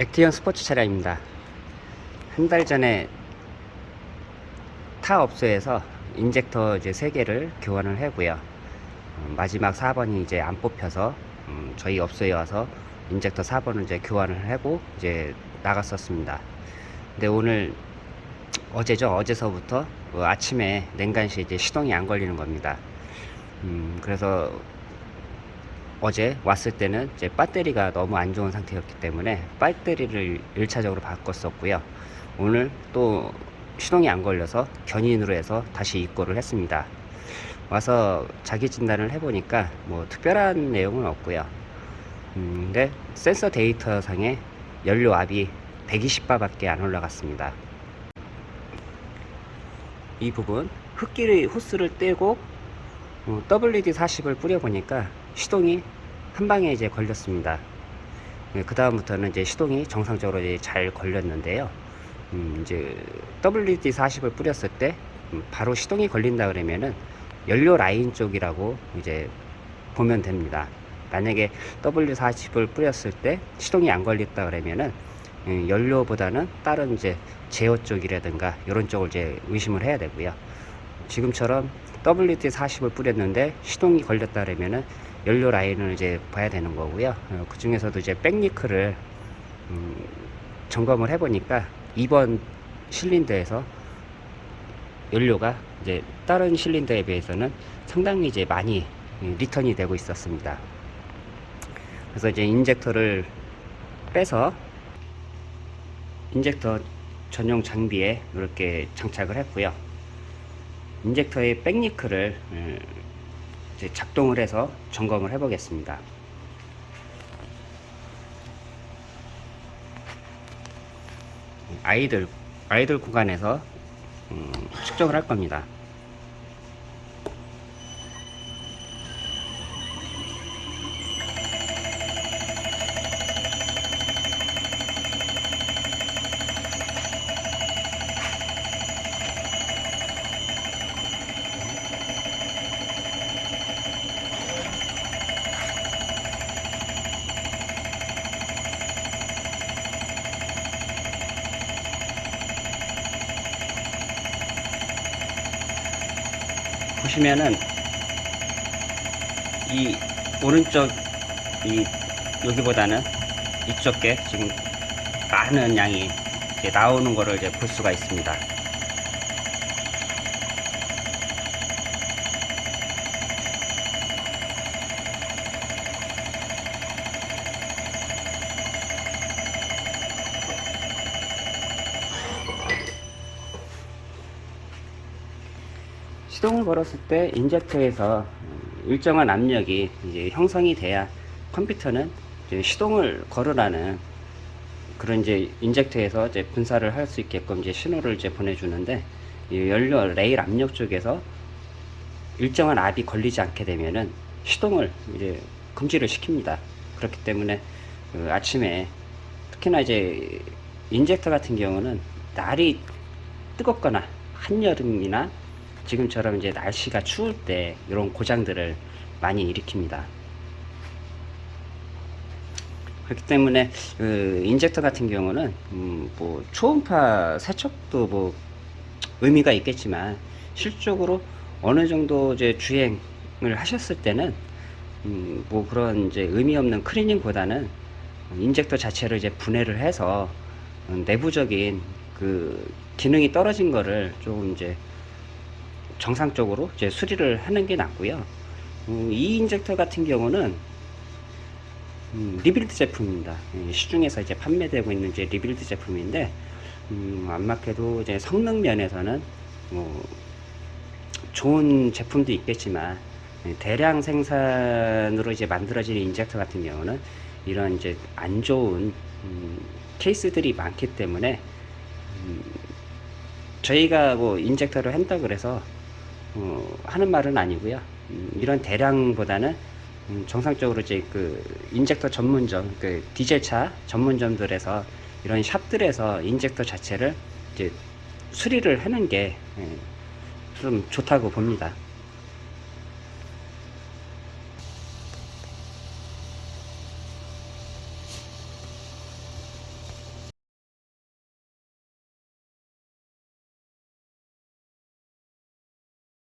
액티언 스포츠 차량입니다. 한 달 전에 타 업소에서 injector 이제 3개를 교환을 하고요. 음, 마지막 4번이 이제 안 뽑혀서 음, 저희 업소에 와서 injector 4번을 이제 교환을 하고 이제 나갔었습니다. 근데 오늘 어제죠. 어제서부터 그 아침에 냉간시 이제 시동이 안 걸리는 겁니다. 음, 그래서 어제 왔을 때는 이제 배터리가 너무 안 좋은 상태였기 때문에 배터리를 1차적으로 바꿨었고요. 오늘 또 시동이 안 걸려서 견인으로 해서 다시 입고를 했습니다. 와서 자기 진단을 해보니까 뭐 특별한 내용은 없고요. 음, 근데 센서 데이터 상에 연료 압이 120바 밖에 안 올라갔습니다. 이 부분 흡기의 호스를 떼고 어, WD-40을 뿌려보니까 시동이 한 방에 이제 걸렸습니다. 그 다음부터는 이제 시동이 정상적으로 이제 잘 걸렸는데요. 음, 이제 WD-40을 뿌렸을 때 음, 바로 시동이 걸린다 그러면은 연료 라인 쪽이라고 이제 보면 됩니다. 만약에 W40을 뿌렸을 때 시동이 안 걸렸다 그러면은 음, 연료보다는 다른 이제 제어 쪽이라든가 이런 쪽을 이제 의심을 해야 되고요. 지금처럼 WD40을 뿌렸는데 시동이 걸렸다 그러면은 연료 라인을 이제 봐야 되는 거고요. 어, 그 중에서도 이제 back leak를 음, 점검을 해보니까 2번 실린더에서 연료가 이제 다른 실린더에 비해서는 상당히 이제 많이 음, 리턴이 되고 있었습니다. 그래서 이제 injector를 빼서 인젝터 전용 장비에 이렇게 장착을 했고요. 인젝터의 음, 이제 작동을 해서 점검을 해 보겠습니다. idle idle 구간에서 음, 측정을 할 겁니다. 보시면은 이 오른쪽 이 여기보다는 이쪽 게 지금 많은 양이 나오는 거를 이제 볼 수가 있습니다. 시동을 걸었을 때 인젝터에서 일정한 압력이 이제 형성이 돼야 컴퓨터는 이제 시동을 걸으라는 그런 이제 인젝터에서 이제 분사를 할 수 있게끔 이제 신호를 이제 보내주는데 이 연료 레일 압력 쪽에서 일정한 압이 걸리지 않게 되면은 시동을 이제 금지를 시킵니다. 그렇기 때문에 그 아침에 특히나 이제 인젝터 같은 경우는 날이 뜨겁거나 한여름이나 지금처럼 이제 날씨가 추울 때 이런 고장들을 많이 일으킵니다. 그렇기 때문에 그 인젝터 같은 경우는 음, 뭐 초음파 세척도 뭐 의미가 있겠지만 실적으로 어느 정도 이제 주행을 하셨을 때는 음, 뭐 그런 이제 의미 없는 클리닝보다는 인젝터 자체를 이제 분해를 해서 내부적인 그 기능이 떨어진 거를 조금 이제 정상적으로 이제 수리를 하는 게 낫고요. 음, 이 인젝터 같은 경우는 음, rebuild 제품입니다. 예, 시중에서 이제 판매되고 있는 이제 rebuild 제품인데 음, 안맞게도 이제 성능 면에서는 뭐 좋은 제품도 있겠지만 예, 대량 생산으로 이제 만들어진 인젝터 같은 경우는 이런 이제 안 좋은 음, 케이스들이 많기 때문에 음, 저희가 뭐 인젝터를 한다 그래서 어, 하는 말은 아니고요. 음, 이런 대량보다는 음, 정상적으로 이제 그 인젝터 전문점, 그 디젤차 전문점들에서 이런 샵들에서 인젝터 자체를 이제 수리를 하는 게 좀 좋다고 봅니다.